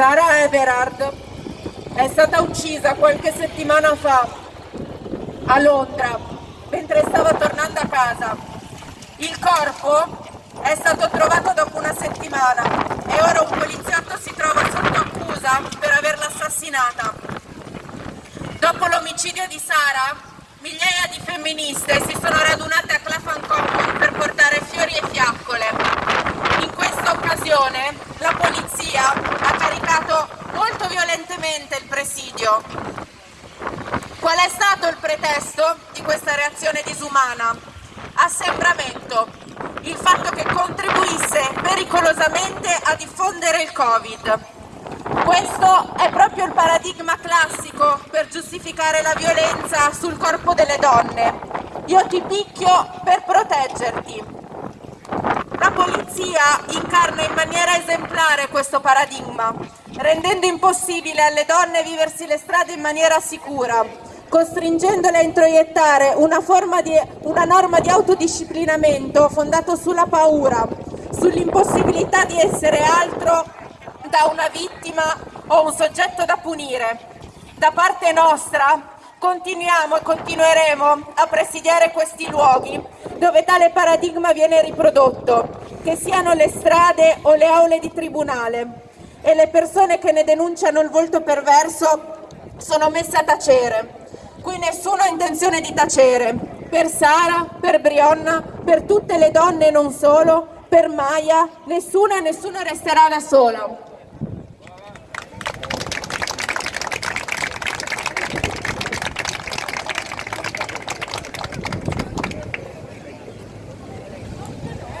Sara Everard è stata uccisa qualche settimana fa a Londra mentre stava tornando a casa. Il corpo è stato trovato dopo una settimana e ora un poliziotto si trova sotto accusa per averla assassinata. Dopo l'omicidio di Sara, migliaia di femministe si sono radunate a Clapham Common per portare fiori e fiaccole. In questa occasione la polizia violentemente il presidio. Qual è stato il pretesto di questa reazione disumana? Assembramento, il fatto che contribuisse pericolosamente a diffondere il Covid. Questo è proprio il paradigma classico per giustificare la violenza sul corpo delle donne. Io ti picchio per proteggerti. Polizia incarna in maniera esemplare questo paradigma, rendendo impossibile alle donne viversi le strade in maniera sicura, costringendole a introiettare una, di, una norma di autodisciplinamento fondato sulla paura, sull'impossibilità di essere altro da una vittima o un soggetto da punire. Da parte nostra continuiamo e continueremo a presidiare questi luoghi dove tale paradigma viene riprodotto, che siano le strade o le aule di tribunale e le persone che ne denunciano il volto perverso sono messe a tacere. Qui nessuno ha intenzione di tacere. Per Sara, per Brionna, per tutte le donne e non solo, per Maya, nessuna e nessuno resterà da sola.